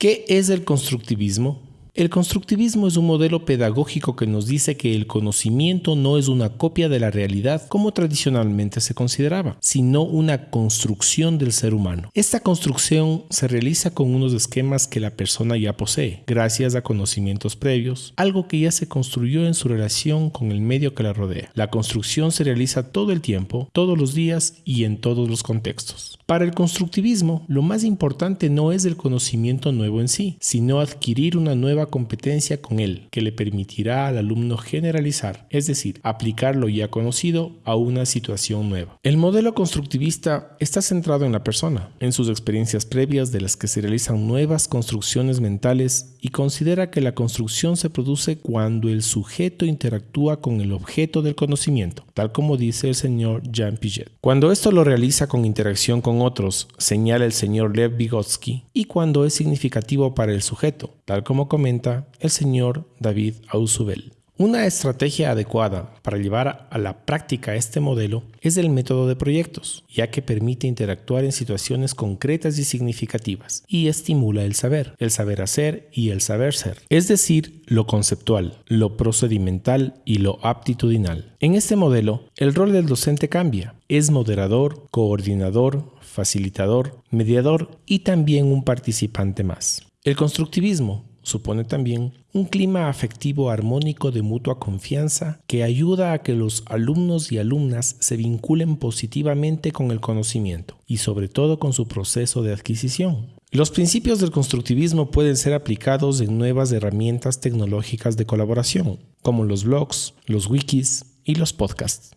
¿Qué es el constructivismo? El constructivismo es un modelo pedagógico que nos dice que el conocimiento no es una copia de la realidad como tradicionalmente se consideraba, sino una construcción del ser humano. Esta construcción se realiza con unos esquemas que la persona ya posee, gracias a conocimientos previos, algo que ya se construyó en su relación con el medio que la rodea. La construcción se realiza todo el tiempo, todos los días y en todos los contextos. Para el constructivismo, lo más importante no es el conocimiento nuevo en sí, sino adquirir una nueva competencia con él, que le permitirá al alumno generalizar, es decir, aplicar lo ya conocido a una situación nueva. El modelo constructivista está centrado en la persona, en sus experiencias previas de las que se realizan nuevas construcciones mentales y considera que la construcción se produce cuando el sujeto interactúa con el objeto del conocimiento, tal como dice el señor Jean Piaget. Cuando esto lo realiza con interacción con otros, señala el señor Lev Vygotsky, y cuando es significativo para el sujeto, tal como comenta el señor David Ausubel. Una estrategia adecuada para llevar a la práctica este modelo es el método de proyectos, ya que permite interactuar en situaciones concretas y significativas y estimula el saber, el saber hacer y el saber ser, es decir, lo conceptual, lo procedimental y lo aptitudinal. En este modelo, el rol del docente cambia, es moderador, coordinador, facilitador, mediador y también un participante más. El constructivismo supone también un clima afectivo armónico de mutua confianza que ayuda a que los alumnos y alumnas se vinculen positivamente con el conocimiento y sobre todo con su proceso de adquisición. Los principios del constructivismo pueden ser aplicados en nuevas herramientas tecnológicas de colaboración, como los blogs, los wikis y los podcasts.